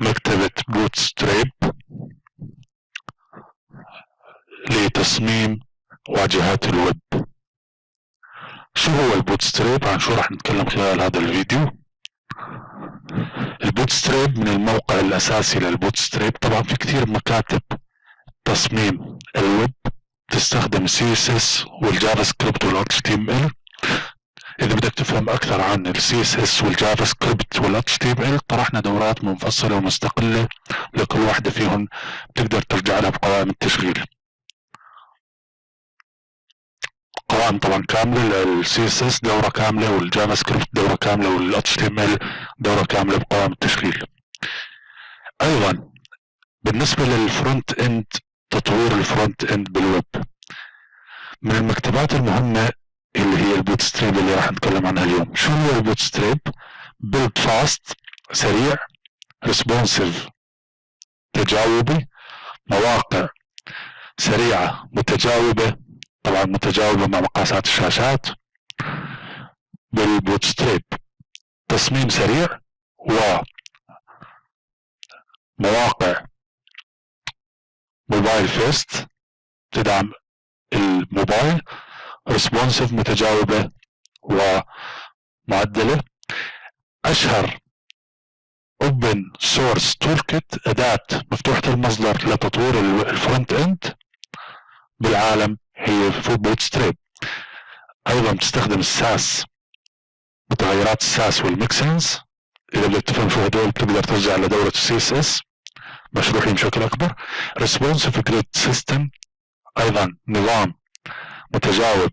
مكتبة Bootstrap لتصميم واجهات الويب. شو هو ال Bootstrap؟ عن شو راح نتكلم خلال هذا الفيديو. ال Bootstrap من الموقع الأساسي لل Bootstrap. طبعا في كثير مكاتب تصميم الويب تستخدم سي اس اس والجافا سكريبت والاتش تي ام ال إذا بدك تفهم أكثر عن ال CSS وال JavaScript وال HTML طرحنا دورات منفصلة ومستقلة لكل واحدة فيهم بتقدر ترجع لها بقوائم التشغيل قوائم طبعا كاملة لل CSS دورة كاملة وال JavaScript دورة كاملة وال HTML دورة كاملة بقوائم التشغيل أيضا بالنسبة لل front end تطوير ال front end بال web. من المكتبات المهمة اللي هي ال Bootstrap اللي راح نتكلم عنها اليوم. شو هو ال Bootstrap build fast سريع responsive تجاوبي مواقع سريعة متجاوبة طبعا متجاوبة مع مقاسات الشاشات. بال Bootstrap تصميم سريع و مواقع mobile first تدعم الموبايل. responsive متجاوبة ومعدلة. أشهر source toolkit أداة مفتوحة المصدر لتطوير ال front end بالعالم هي Bootstrap أيضا بتستخدم ال Sass متغيرات ال Sass وال mixins إذا بدك تفهم شو هدول بتقدر ترجع لدورة ال CSS مشروحين بشكل أكبر. responsive grid system أيضا نظام متجاوب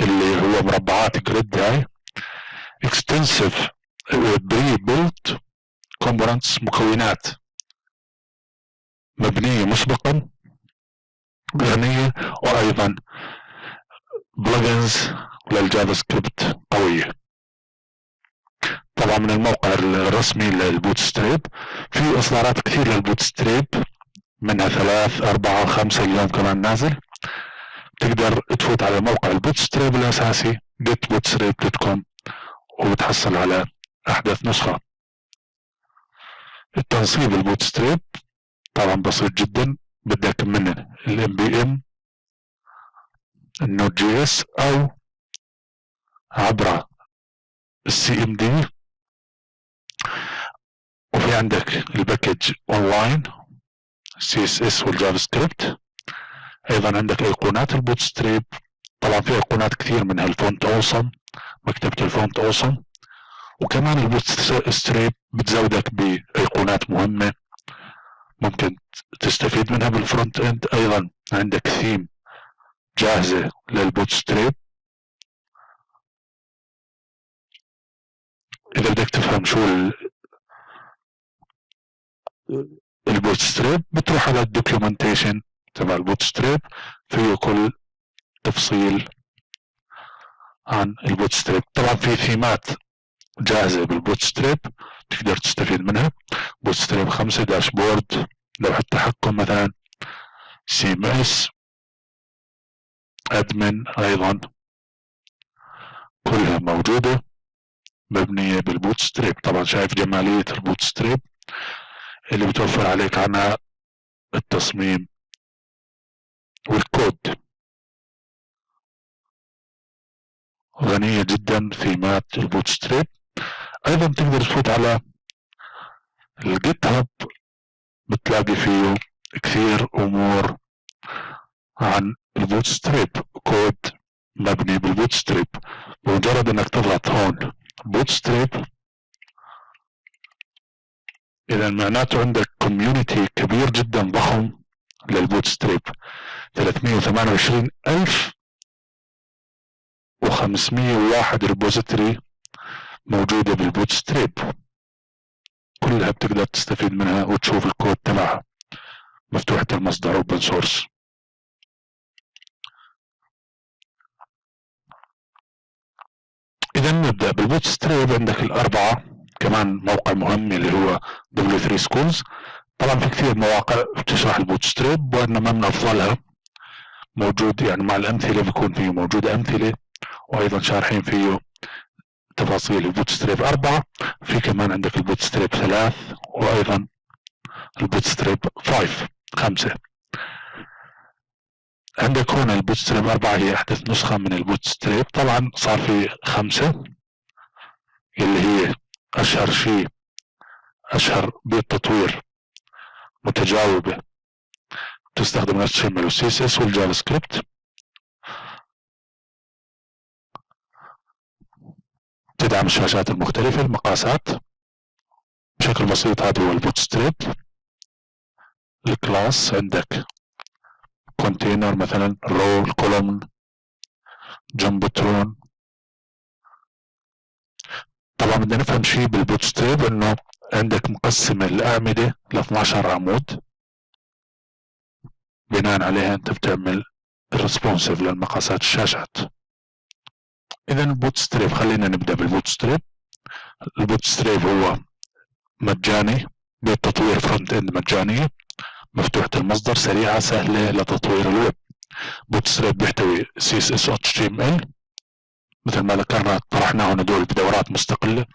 اللي هو مربعات grid هاي. extensive prebuilt components مكونات مبنية مسبقا غنية وأيضا plugins لل JavaScript قوية. طبعا من الموقع الرسمي لل Bootstrap. في إصدارات كثير لل Bootstrap منها ثلاث أربعة خمسة اليوم كمان نازل. تقدر تفوت على موقع ال Bootstrap الأساسي getbootstrap.com وتحصل على أحدث نسخة. التنصيب ال Bootstrap طبعا بسيط جدا بدك من ال npm ال Node.js أو عبر ال CDN وفي عندك الباكج اونلاين سي اس اس والجافا سكريبت أيضا عندك ايقونات ال Bootstrap. طبعا في ايقونات كثير منها ال Font Awesome مكتبة ال Font Awesome وكمان ال Bootstrap بتزودك بايقونات مهمة. ممكن تستفيد منها بال front end أيضا عندك ثيم جاهزة لل Bootstrap. إذا بدك تفهم شو ال Bootstrap بتروح على ال documentation تبع ال Bootstrap فيه كل تفصيل عن ال Bootstrap. طبعا في ثيمات جاهزة بال Bootstrap تقدر تستفيد منها. Bootstrap خمسة dashboard لوحة تحكم مثلا CMS admin أيضا كلها موجودة مبنية بال Bootstrap. طبعا شايف جمالية ال Bootstrap اللي بتوفر عليك عنها التصميم. والكود. غنية جدا في مات ال Bootstrap أيضا تقدر تفوت على ال GitHub بتلاقي فيه كثير أمور عن ال Bootstrap code مبني بال Bootstrap بمجرد إنك تضغط هون Bootstrap اذا معناته عندك community كبير جدا ضخم. لل Bootstrap 328 ألف و501 repository موجودة بال Bootstrap كلها بتقدر تستفيد منها وتشوف الكود تبعها. مفتوحة المصدر open source إذا نبدأ بال Bootstrap عندك الأربعة كمان موقع مهم اللي هو W3 Schools. طبعا في كثير مواقع بتشرح ال Bootstrap وإنما من أفضلها موجود يعني مع الأمثلة بيكون فيه موجود أمثلة وأيضا شارحين فيه تفاصيل ال Bootstrap أربعة. في كمان عندك ال Bootstrap ثلاث وأيضا ال Bootstrap five خمسة. عندك هنا ال Bootstrap أربعة هي أحدث نسخة من البوت ستريب طبعا صار في خمسة اللي هي أشهر شيء أشهر بالتطوير متجاوبة. تستخدم ال HTML وال CSS وال JavaScript تدعم الشاشات المختلفة المقاسات. بشكل بسيط هذا هو ال Bootstrap ال class عندك container مثلا row column jumbotron طبعا بدنا نفهم شيء بال Bootstrap إنه عندك مقسمة الأعمدة ل 12 عمود. بناء عليها أنت بتعمل responsive للمقاسات الشاشات. اذا ال Bootstrap خلينا نبدأ بال Bootstrap ال Bootstrap هو مجاني بالتطوير front end مجانية مفتوحة المصدر سريعة سهلة لتطوير الويب. Bootstrap بيحتوي سي اس اس اتش تي ام ال مثل ما ذكرنا طرحناه هدول بدورات مستقلة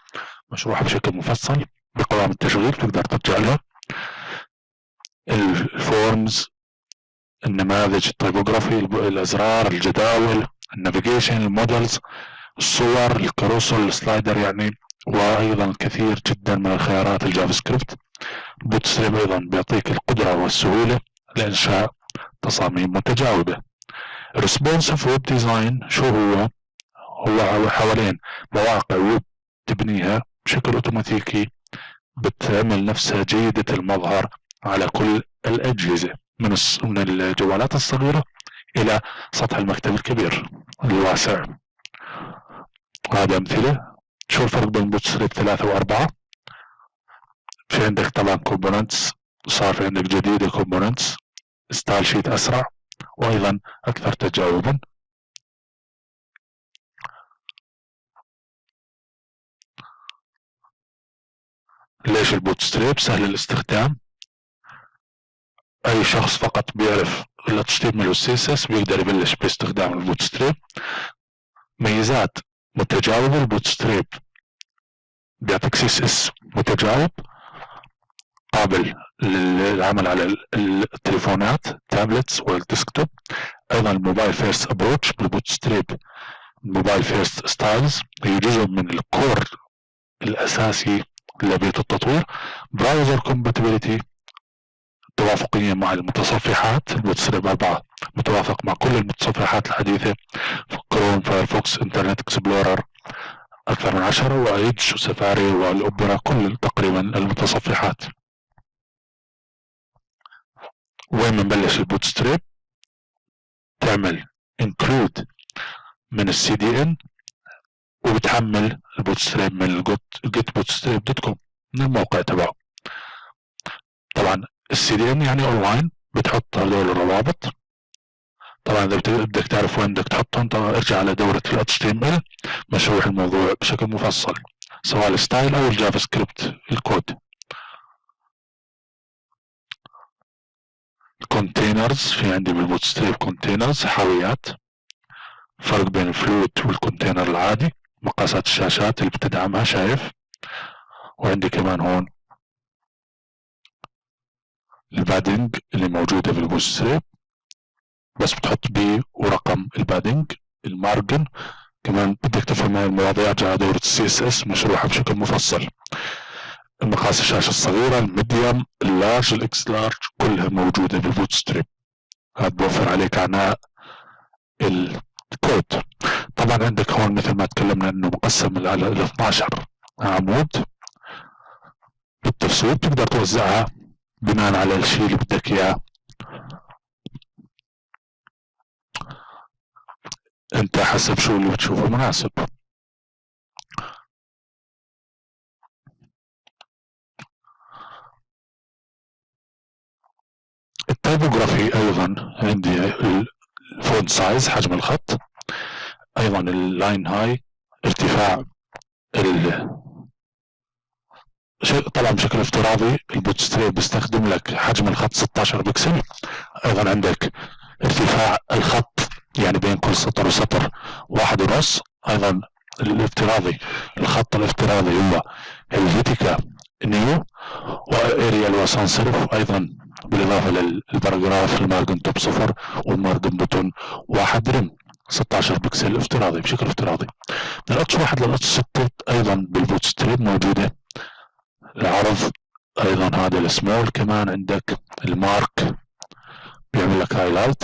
مشروحة بشكل مفصل. بقوائم التشغيل تقدر ترجع لها ال forms النماذج ال typography الأزرار الجداول ال navigation ال modals الصور ال carousel ال slider يعني وأيضا الكثير جدا من الخيارات ال JavaScript. Bootstrap أيضا بيعطيك القدرة والسهولة لإنشاء تصاميم متجاوبة. responsive web design شو هو؟ هو حوالين مواقع ويب تبنيها بشكل أوتوماتيكي بتعمل نفسها جيدة المظهر على كل الأجهزة من من الجوالات الصغيرة إلى سطح المكتب الكبير الواسع. هذا أمثلة. شو الفرق بين Bootstrap ثلاثة وأربعة. في عندك طبعا components صار في عندك جديدة components. style sheet أسرع وأيضا أكثر تجاوبا. ليش ال Bootstrap؟ سهل الاستخدام. أي شخص فقط بيعرف ال HTML وال CSS بيقدر يبلش باستخدام ال Bootstrap. ميزات متجاوبة ال Bootstrap. بيعطيك CSS متجاوب. قابل للعمل على التليفونات tablets وال desktop. أيضا ال mobile first approach بال Bootstrap. ال mobile first styles هي جزء من ال core الأساسي لبيت التطوير. browser compatibility توافقية مع المتصفحات ال Bootstrap 4 متوافق مع كل المتصفحات الحديثة Chrome Firefox Internet Explorer أكثر من عشرة و Edge و Safari وال Opera كل تقريبا المتصفحات. وين بنبلش ال Bootstrap؟ تعمل include من ال CDN وبتحمل ال Bootstrap من ال getbootstrap dot com من الموقع تبعه. طبعا ال CDN يعني أونلاين بتحط هذول الروابط. طبعا إذا بدك تعرف وين بدك تحطهم طبعا ارجع على دورة ال HTML مشروح الموضوع بشكل مفصل سواء ال style أو ال JavaScript الكود. ال containers في عندي بال Bootstrap containers حاويات. فرق بين ال fluid وال container العادي. مقاسات الشاشات اللي بتدعمها شايف؟ وعندي كمان هون ال padding اللي موجودة في Bootstrap بس بتحط P ورقم ال padding ال margin. كمان بدك تفهم هاي المواضيع جاء دورة ال CSS مشروحة بشكل مفصل. المقاس الشاشة الصغيرة ال medium ال large ال X large كلها موجودة بال Bootstrap هذا بوفر عليك عناء الكود طبعا عندك هون مثل ما تكلمنا إنه مقسم على ال 12 عمود. بالتفصيل بتقدر توزعها بناء على الشيء اللي بدك إياه. أنت حسب شو اللي بتشوفه مناسب. التايبوغرافي أيضا عندي ال font size حجم الخط. أيضا ال line height ارتفاع طبعا بشكل افتراضي ال Bootstrap بيستخدم لك حجم الخط 16 بكسل. أيضا عندك ارتفاع الخط يعني بين كل سطر وسطر واحد ونص. أيضا الافتراضي الخط الافتراضي هو Helvetica Neue و Arial و sans-serif أيضا بالإضافة لل paragraph ال margin top صفر وال margin bottom واحد rem 16 بكسل افتراضي بشكل افتراضي. من ال H واحد لل H ستة أيضا بال Bootstrap موجودة. العرض أيضا هذا السمول كمان عندك ال mark بيعمل لك highlight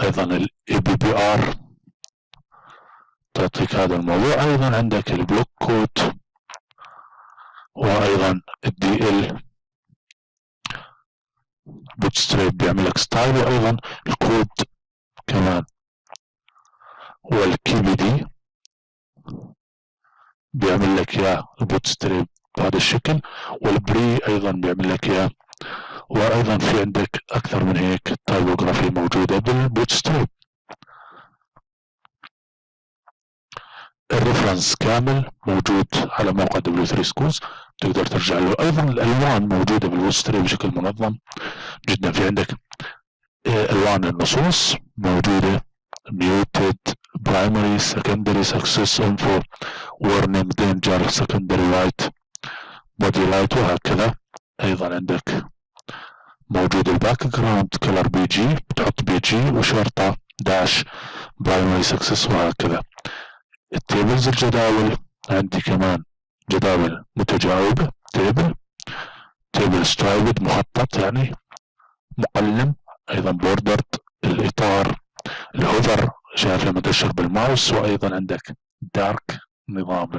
أيضا ال abbr تعطيك هذا الموضوع. أيضا عندك ال blockquote وأيضا ال DL Bootstrap بيعمل لك style وأيضا الكود كمان. وال KBD بيعمل لك اياه ال Bootstrap بهذا الشكل وال pre أيضا بيعمل لك اياه وأيضا في عندك أكثر من هيك typography موجودة بال Bootstrap ال reference كامل موجود على موقع W3 Schools. تقدر ترجع له. أيضا الألوان موجودة بال Bootstrap بشكل منظم جدا. في عندك آه، ألوان النصوص موجودة. Muted primary secondary success info warning danger secondary light body light وهكذا. أيضا عندك موجود ال background color BG بتحط BG وشرطة dash primary success وهكذا. ال tables الجداول عندي كمان جداول متجاوبة table table striped مخطط يعني مقلم أيضا bordered الإطار ال hover شايف لما تشر بالماوس وأيضا عندك dark نظام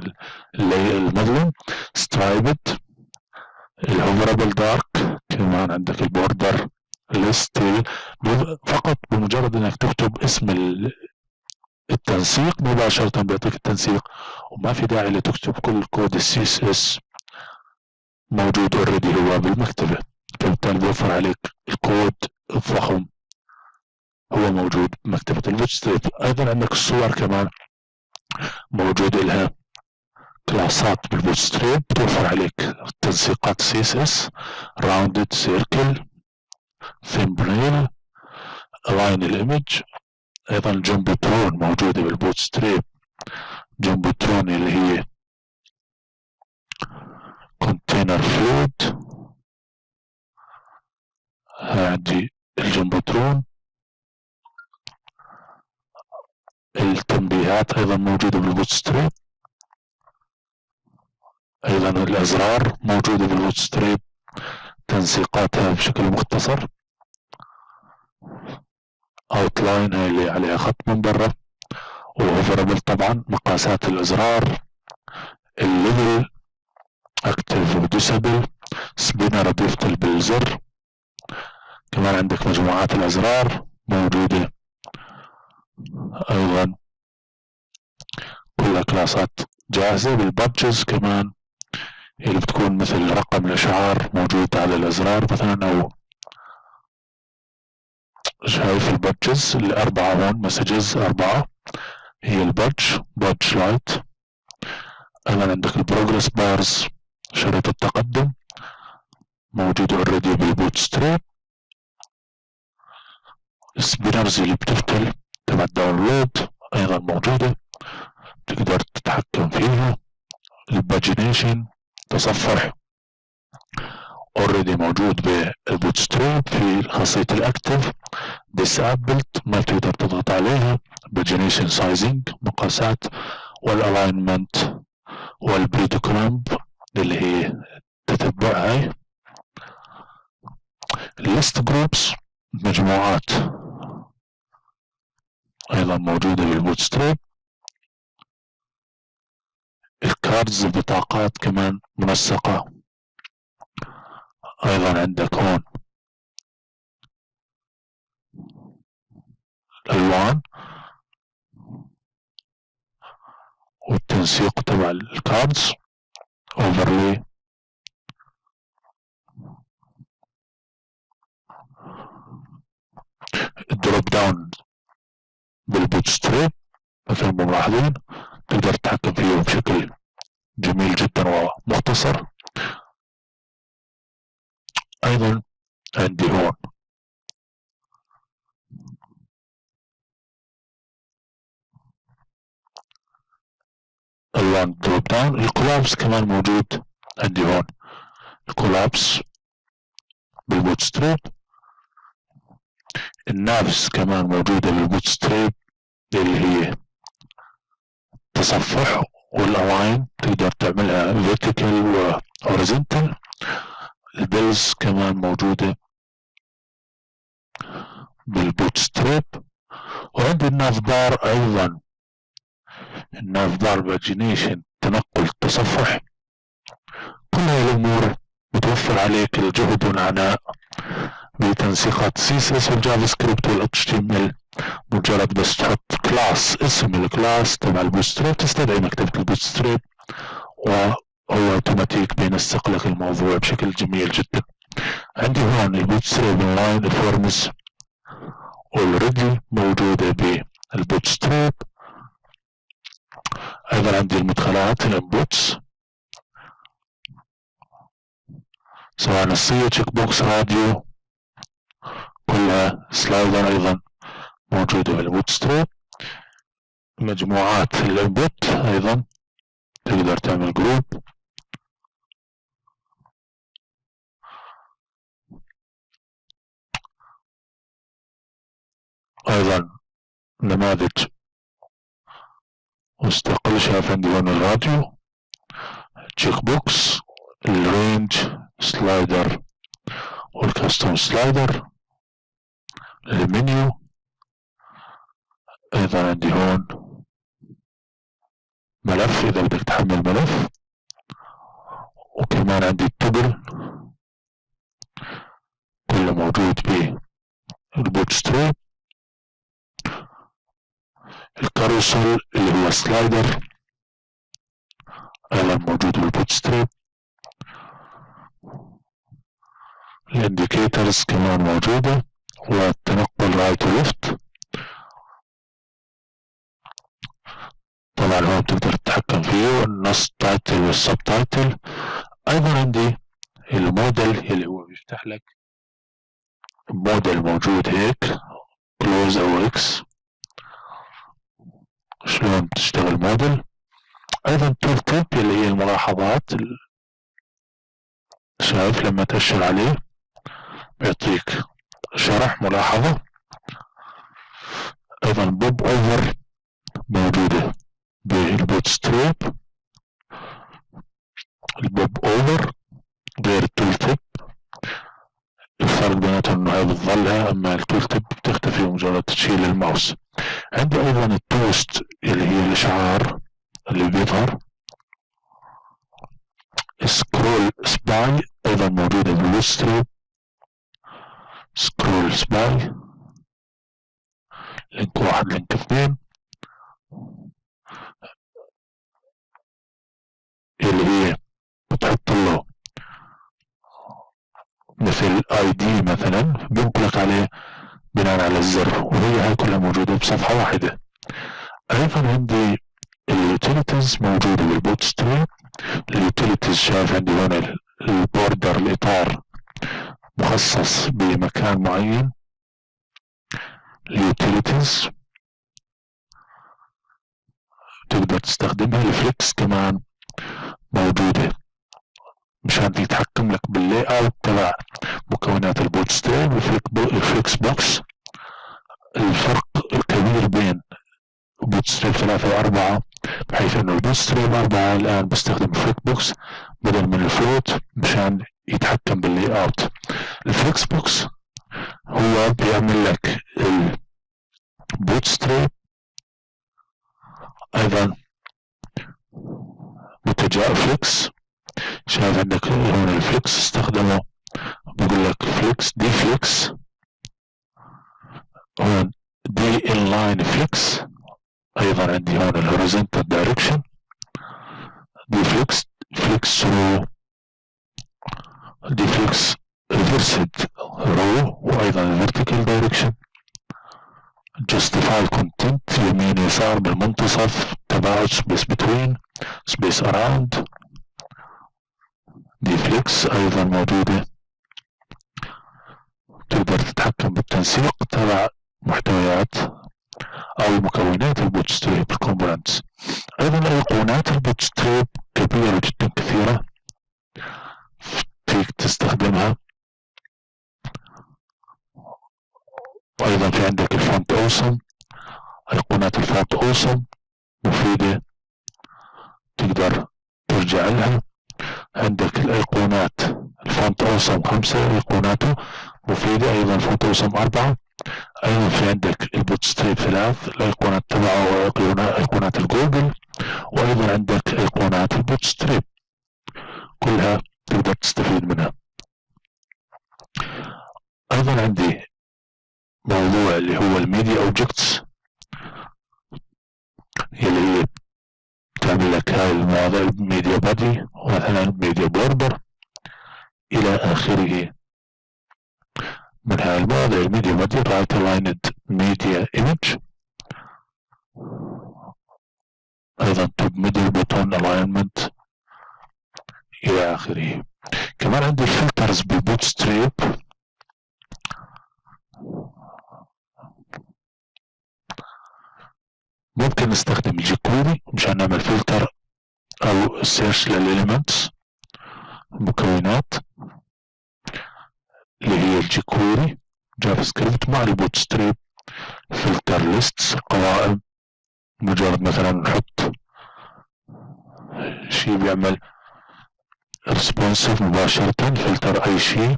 المظلم striped ال hoverable dark كمان عندك ال border ال style فقط بمجرد إنك تكتب اسم التنسيق مباشرة بيعطيك التنسيق. وما في داعي لتكتب كل كود ال CSS موجود already هو بالمكتبة. فبالتالي بيوفر عليك الكود الضخم هو موجود بمكتبة ال Bootstrap أيضا عندك الصور كمان موجود لها class ات بال Bootstrap بتوفر عليك تنسيقات CSS rounded circle thumbnail الاين الايمج أيضا ال jumbotron موجودة بال Bootstrap jumbotron اللي هي container fluid هذه ال jumbotron التنبيهات أيضا موجودة بال Bootstrap أيضا الأزرار موجودة بال Bootstrap تنسيقاتها بشكل مختصر. outline هاي اللي عليها خط من برا. و hoverable طبعا مقاسات الأزرار. ال level active و disabled spinner بيفتل بالزر. كمان عندك مجموعات الأزرار موجودة. أيضا كلها class ات جاهزة بال badges كمان. اللي بتكون مثل رقم الأشعار موجود على الأزرار مثلا أو شايف ال badges الأربعة هون messages أربعة. هي ال badge badge light. أيضا عندك ال progress bars شريط التقدم. موجود already بال Bootstrap ال spinners اللي بتفتل تبع ال download أيضا موجودة. تقدر تتحكم فيها. ال pagination تصفح. already موجود بال Bootstrap في خاصية ال active disabled ما تقدر تضغط عليها pagination sizing مقاسات وال alignment وال breadcrumb اللي هي تتبع هاي. ال list groups مجموعات أيضا موجودة بال Bootstrap ال cards البطاقات كمان منسقة. أيضا عندك هون الالوان والتنسيق تبع ال cards اوفرلي ال drop down بال Bootstrap مثل ما ملاحظين. تقدر تتحكم فيه بشكل جميل جدا ومختصر. أيضا عندي هون الوان drop down ال collapse كمان موجود عندي هون. ال collapse بال Bootstrap ال navs كمان موجودة بال Bootstrap اللي هي تصفح وال align تقدر تعملها و horizontal. ال pills كمان موجودة بال Bootstrap. وعندي ال navbar أيضا. ال navbar pagination تنقل تصفح. كل هاي الأمور بتوفر عليك الجهد والعناء بتنسيقات سي اس اس والجافا سكريبت والاتش تي ام ال مجرد بس تحط class اسم ال class تبع ال Bootstrap تستدعي مكتبة ال Bootstrap وهو أوتوماتيك بينسق لك الموضوع بشكل جميل جدا. عندي هون ال Bootstrap online ال forms already موجودة بال Bootstrap أيضا عندي المدخلات ال inputs سواء نصية checkbox radio كلها slider أيضا موجودة بال Bootstrap مجموعات ال input أيضا تقدر تعمل group أيضا نماذج مستقل عندي هون ال radio checkbox ال range slider وال custom slider ال menu أيضا عندي هون ملف إذا بدك تحمل ملف. وكمان عندي ال table كله موجود بال Bootstrap ال carousel اللي هو slider أيضا موجود بال Bootstrap. ال indicators كمان موجودة والتنقل right و left طبعا هون بتقدر تتحكم فيه النص title وال subtitle أيضا عندي ال modal اللي هو بيفتح لك modal موجود هيك close أو X شلون تشتغل modal أيضا tooltip اللي هي الملاحظات شايف لما تأشر عليه بيعطيك شرح ملاحظة. أيضا popover موجودة بال Bootstrap ال popover غير ال tooltip الفرق بيناتهم إنه هاي بتظلها أما ال tooltip بتختفي مجرد تشيل الماوس. عندي أيضا التوست اللي هي الاشعار اللي بيظهر scrollspy أيضا موجودة بال Bootstrap scrollspy link واحد link اثنين اللي هي بتحط له مثل ID مثلا. بينقلك عليه بناء على الزر وهي هاي كلها موجودة بصفحة واحدة. أيضا عندي ال utilities موجودة بال Bootstrap. ال utilities شايف عندي هون ال border الإطار مخصص بمكان معين. ال utilities تقدر تستخدمها. ال flex كمان موجودة. مشان يتحكم لك بال layout تبع مكونات ال Bootstrap وال flexbox الفرق الكبير بين بوت ستريم ثلاثة وأربعة بحيث إنه البوت ستريم أربعة الآن بستخدم flexbox بدل من ال float مشان يتحكم بال layout. ال flexbox هو بيعمل لك ال Bootstrap أيضا متجاء flex شايف عندك هون ال flex استخدمه. بقول لك flex d-flex. هون d-inline-flex. أيضا عندي هون ال horizontal direction d-flex flex row d-flex reversed row وأيضا vertical direction. Justify content يمين يسار بالمنتصف تباعد space between space around. دي أيضا موجودة. تقدر تتحكم بالتنسيق تبع محتويات أو مكونات ال Bootstrap ال components أيضا ايقونات ال Bootstrap كبيرة جدا كثيرة. فيك تستخدمها. وأيضا في عندك ال Font Awesome. ايقونات ال Font Awesome مفيدة. تقدر ترجع لها. عندك الأيقونات. ال Font Awesome خمسة أيقوناته مفيدة أيضا Font Awesome أربعة. أيضا في عندك ال Bootstrap ثلاث الأيقونات تبعه أيقونات الجوجل وأيضا عندك أيقونات ال Bootstrap كلها تقدر تستفيد منها. أيضا عندي موضوع اللي هو ال media objects اللي هي تعمل لك هاي المواضيع media body ومثلا media border. إلى آخره. من هاي المواضيع ال media body right aligned media image أيضا top middle bottom alignment إلى آخره. كمان عندي ال filters بال Bootstrap ممكن نستخدم ال jQuery مشان نعمل فلتر أو search لل elements المكونات اللي هي ال jQuery JavaScript مع ال Bootstrap filter lists قوائم. مجرد مثلا نحط شيء بيعمل responsive مباشرة فلتر أي شيء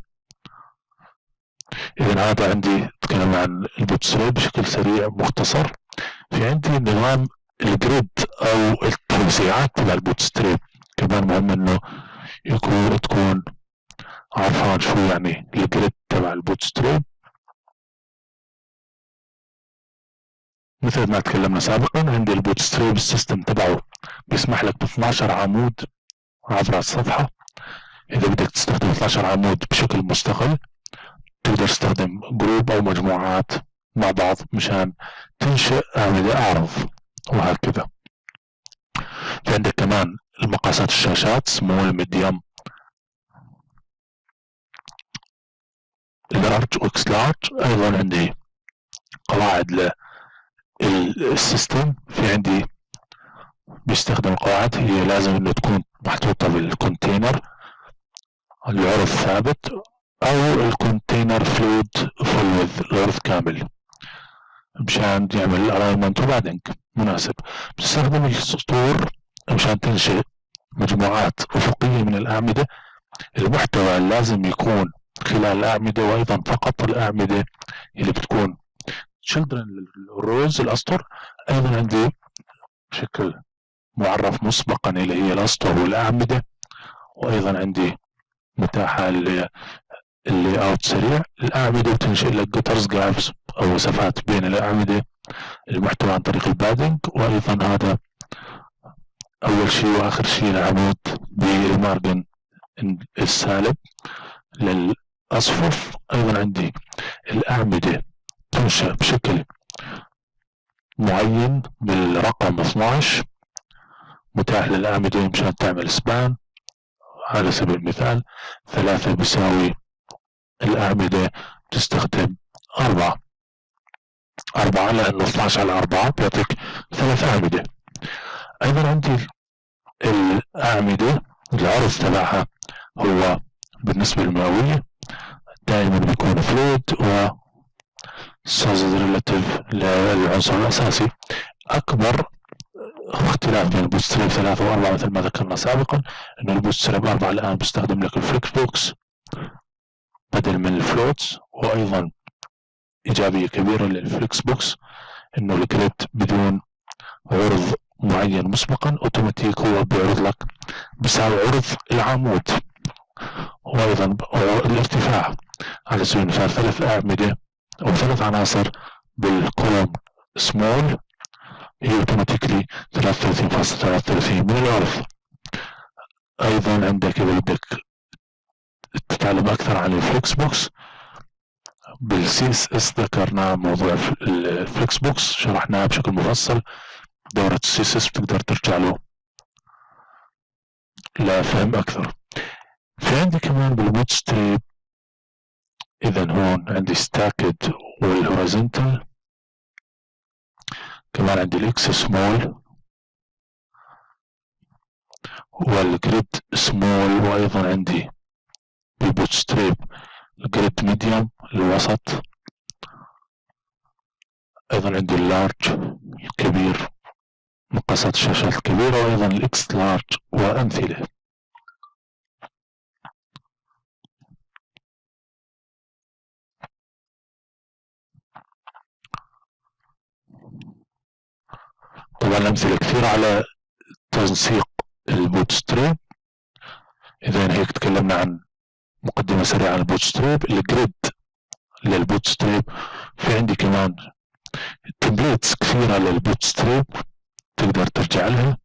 اذا هذا عندي تكلم عن ال Bootstrap بشكل سريع مختصر. في عندي نظام ال grid أو التوزيعات تبع ال Bootstrap كمان مهم إنه يكون تكون عارفان شو يعني ال grid تبع ال Bootstrap مثل ما تكلمنا سابقا عندي ال Bootstrap ال system تبعه بيسمح لك ب 12 عمود عبر الصفحة. إذا بدك تستخدم 12 عمود بشكل مستقل تقدر تستخدم group أو مجموعات. مع بعض مشان تنشئ أعمدة أعرض وهكذا. في عندك كمان المقاسات الشاشات small medium large و x-large أيضا عندي قواعد لل system في عندي بيستخدم القواعد هي لازم انه تكون محطوطة بال container العرض ثابت أو ال container fluid full العرض كامل. مشان يعمل ال alignment وبعدين مناسب. بتستخدم السطور مشان تنشئ مجموعات أفقية من الأعمدة. المحتوى لازم يكون خلال الأعمدة وأيضا فقط الأعمدة اللي بتكون. Children ال rows الأسطر. أيضا عندي بشكل معرف مسبقا اللي هي الأسطر والأعمدة. وأيضا عندي متاحة ال layout سريع. الأعمدة بتنشئ لك gutters gaps أو مسافات بين الأعمدة المحتوى عن طريق ال padding وأيضا هذا أول شيء وآخر شيء العمود بال margin السالب للصفوف أيضا عندي الأعمدة تنشأ بشكل معين بالرقم 12 متاح للأعمدة مشان تعمل سبان. على سبيل المثال ثلاثة بيساوي الأعمدة تستخدم أربعة. أربعة لأنه 12 على أربعة بيعطيك ثلاث أعمدة. أيضا عندي الأعمدة العرض تبعها هو بالنسبة للمئوية دائما بيكون فلويد و سايزد relative للعنصر الأساسي. أكبر اختلاف بين ال Bootstrap ثلاثة وأربعة مثل ما ذكرنا سابقا إنه ال Bootstrap أربعة الآن بيستخدم لك ال flexbox بدل من ال floats وأيضا إيجابية كبيرة لل flexbox إنه ال grid بدون عرض معين مسبقا أوتوماتيك هو بيعرض لك بيساوي عرض العمود. وأيضا الارتفاع على سبيل المثال ثلاث أعمدة أو ثلاث عناصر بال column small هي automatically 33.33 من العرض. أيضا عندك إذا بدك تتعلم أكثر عن ال flexbox بال CSS ذكرنا موضوع ال flexbox شرحناه بشكل مفصل. دورة ال CSS بتقدر ترجع له لفهم أكثر. في عندي كمان بال Bootstrap إذا هون عندي stacked وال horizontal كمان عندي ال x-small وال grid small وأيضا عندي بال Bootstrap ال grid medium الوسط أيضا عندي ال large الكبير مقاسات الشاشات الكبيرة وأيضا ال x-large وأمثلة. طبعا الأمثلة كثير على تنسيق ال Bootstrap إذا هيك تكلمنا عن مقدمة سريعة عن ال Bootstrap ال grid لل Bootstrap. في عندي كمان templates كثيرة لل Bootstrap تقدر ترجع لها.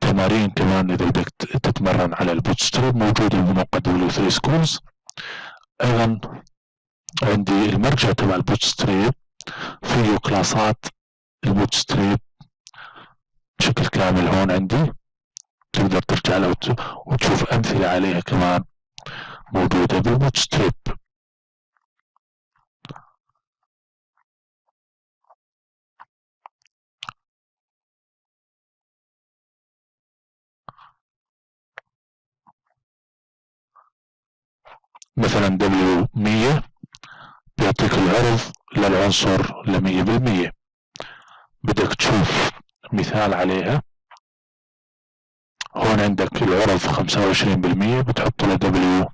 تمارين كمان إذا بدك تتمرن على ال Bootstrap موجودة بموقع W 3 Schools. أيضا عندي المرجع تبع ال Bootstrap فيه كلاسات ال Bootstrap. بشكل كامل هون عندي. تقدر ترجع لها وتشوف أمثلة عليها كمان موجودة بال Bootstrap مثلا W 100 بيعطيك العرض للعنصر لمية بالمية. بدك تشوف مثال عليها. هون عندك العرض خمسة وعشرين بالمية بتحط له W.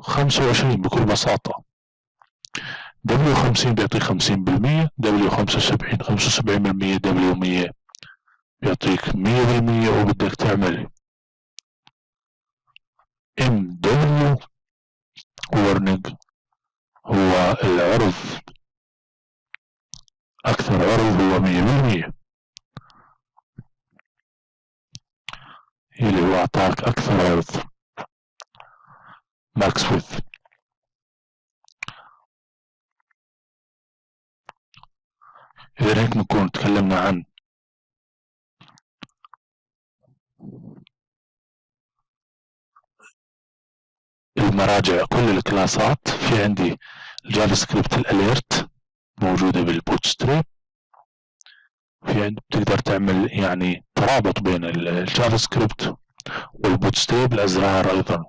خمسة وعشرين بكل بساطة. W خمسين بيعطيك خمسين بالمية W خمسة وسبعين خمسة وسبعين بالمية W مية بيعطيك مية بالمية وبدك تعمل MW ورنج هو العرض. أكثر عرض هو مية بالمية. اللي هو أعطاك أكثر عرض ماكس ويث إذا هيك نكون تكلمنا عن المراجع كل ال class ات في عندي ال JavaScript ال alert موجودة بال Bootstrap في عند بتقدر تعمل يعني ترابط بين ال JavaScript وال Bootstrap الأزرار أيضا.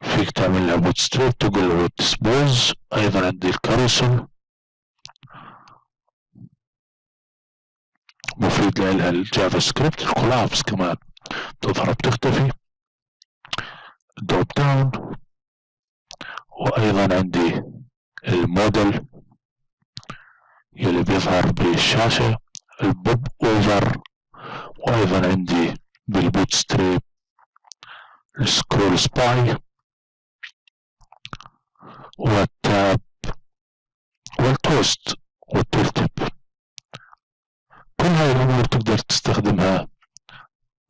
فيك تعمل لها Bootstrap تقول له dispose أيضا عندي ال carousel مفيد لها ال JavaScript ال collapse كمان. تظهر بتختفي. dropdown وأيضا عندي ال modal يلي بيظهر بالشاشة ال popover. وأيضا عندي بال Bootstrap ال scrollspy وال tab وال toast وال tooltip كل هاي الأمور تقدر تستخدمها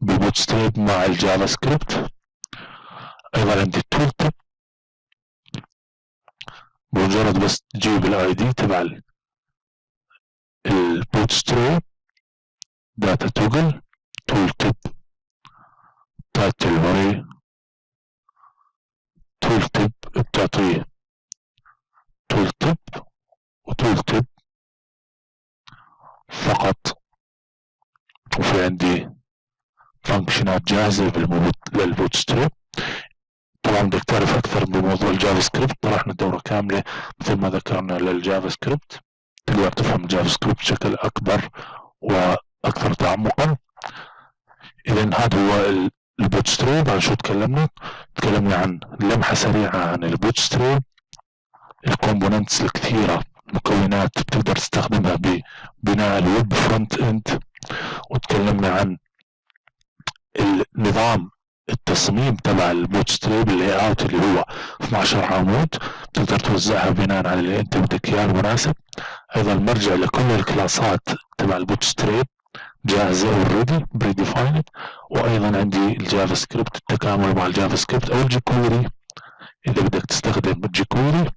بال Bootstrap مع ال JavaScript. أيضا عندي ال tooltip بمجرد بس تجيب ال ID تبع ال Bootstrap title هوري tooltip بتعطيه tooltip و tooltip فقط. وفي عندي function ات جاهزة لل Bootstrap طبعا بدك تعرف أكثر بموضوع ال JavaScript. طرحنا دورة كاملة مثل ما ذكرنا لل JavaScript. تقدر تفهم ال JavaScript بشكل أكبر وأكثر تعمقا. اذا هذا هو ال Bootstrap عن شو تكلمنا؟ تكلمنا عن لمحة سريعة عن ال Bootstrap ال components الكثيرة مكونات بتقدر تستخدمها ببناء ال web front end. وتكلمنا عن النظام التصميم تبع ال Bootstrap ال layout اللي هو 12 عمود. تقدر توزعها بناء على اللي أنت بدك إياه المناسب. أيضا مرجع لكل ال class ات تبع ال Bootstrap جاهزة already predefined وأيضا عندي ال JavaScript التكامل مع ال JavaScript أو ال jQuery إذا بدك تستخدم ال jQuery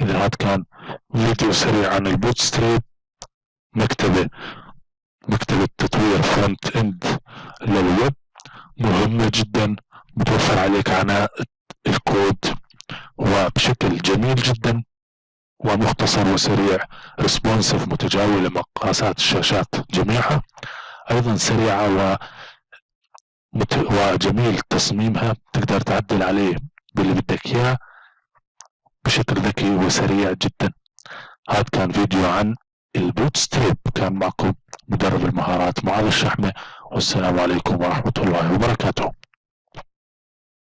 إذا هذا كان فيديو سريع عن ال Bootstrap مكتبة مكتبة تطوير front end لل web. مهمة جدا بتوفر عليك عناء الكود وبشكل جميل جدا. ومختصر وسريع. Responsive متجاوب لمقاسات الشاشات جميعها. أيضا سريعة و وجميل تصميمها. تقدر تعدل عليه باللي بدك إياه بشكل ذكي وسريع جدا. هذا كان فيديو عن البوت ستريب. كان معكم مدرب المهارات معاذ الشحمة. والسلام عليكم ورحمة الله وبركاته.